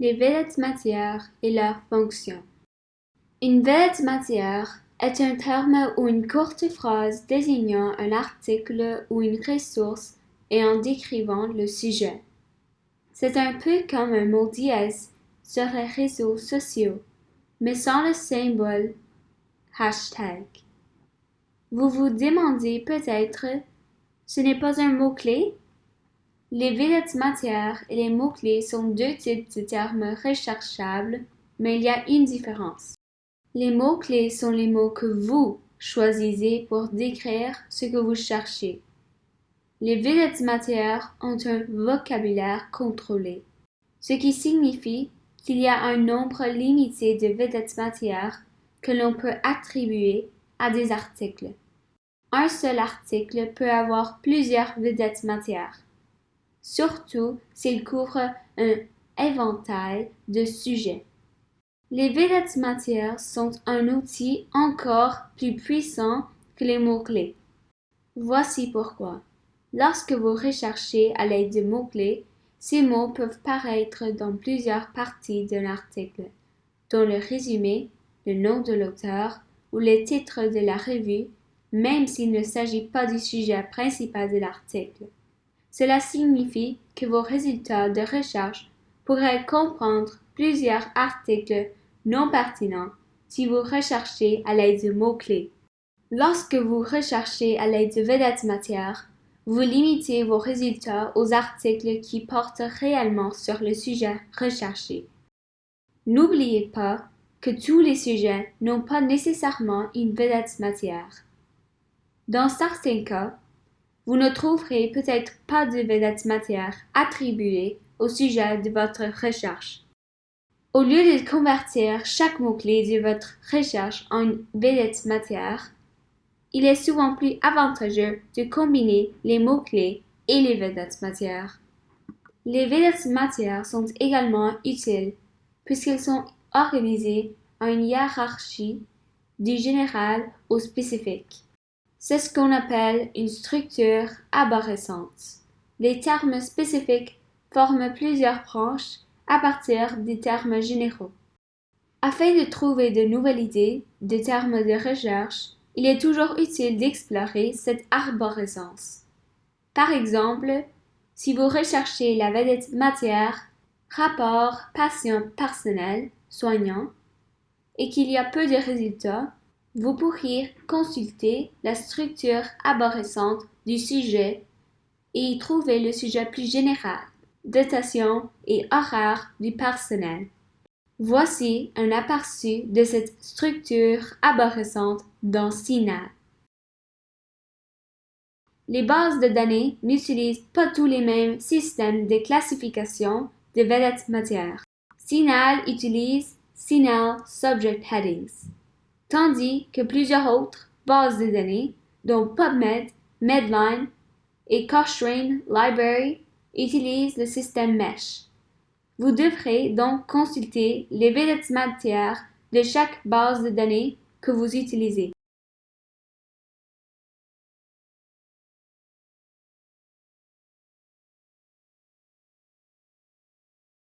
Les vedettes matières et leurs fonctions. Une vedette matière est un terme ou une courte phrase désignant un article ou une ressource et en décrivant le sujet. C'est un peu comme un mot dièse sur les réseaux sociaux, mais sans le symbole hashtag. Vous vous demandez peut-être, ce n'est pas un mot-clé? Les vedettes matières et les mots-clés sont deux types de termes recherchables, mais il y a une différence. Les mots-clés sont les mots que vous choisissez pour décrire ce que vous cherchez. Les vedettes matières ont un vocabulaire contrôlé, ce qui signifie qu'il y a un nombre limité de vedettes matières que l'on peut attribuer à des articles. Un seul article peut avoir plusieurs vedettes matières surtout s'il couvre un éventail de sujets. Les vedettes matières sont un outil encore plus puissant que les mots-clés. Voici pourquoi. Lorsque vous recherchez à l'aide de mots-clés, ces mots peuvent paraître dans plusieurs parties d'un article, dont le résumé, le nom de l'auteur ou le titre de la revue, même s'il ne s'agit pas du sujet principal de l'article. Cela signifie que vos résultats de recherche pourraient comprendre plusieurs articles non pertinents si vous recherchez à l'aide de mots-clés. Lorsque vous recherchez à l'aide de vedettes matières, vous limitez vos résultats aux articles qui portent réellement sur le sujet recherché. N'oubliez pas que tous les sujets n'ont pas nécessairement une vedette matière. Dans certains cas, vous ne trouverez peut-être pas de vedette matière attribuée au sujet de votre recherche. Au lieu de convertir chaque mot-clé de votre recherche en une vedette matière, il est souvent plus avantageux de combiner les mots-clés et les vedettes matières. Les vedettes matières sont également utiles puisqu'elles sont organisées en une hiérarchie du général au spécifique. C'est ce qu'on appelle une structure arborescente. Les termes spécifiques forment plusieurs branches à partir des termes généraux. Afin de trouver de nouvelles idées, de termes de recherche, il est toujours utile d'explorer cette arborescence. Par exemple, si vous recherchez la vedette matière, rapport patient personnel, soignant, et qu'il y a peu de résultats, vous pourriez consulter la structure arborescente du sujet et y trouver le sujet plus général, dotation et horaire du personnel. Voici un aperçu de cette structure arborescente dans Sinal. Les bases de données n'utilisent pas tous les mêmes systèmes de classification de vedettes matières. Sinal utilise Sinal Subject Headings tandis que plusieurs autres bases de données, dont PubMed, Medline et Cochrane Library, utilisent le système Mesh. Vous devrez donc consulter les matières de chaque base de données que vous utilisez.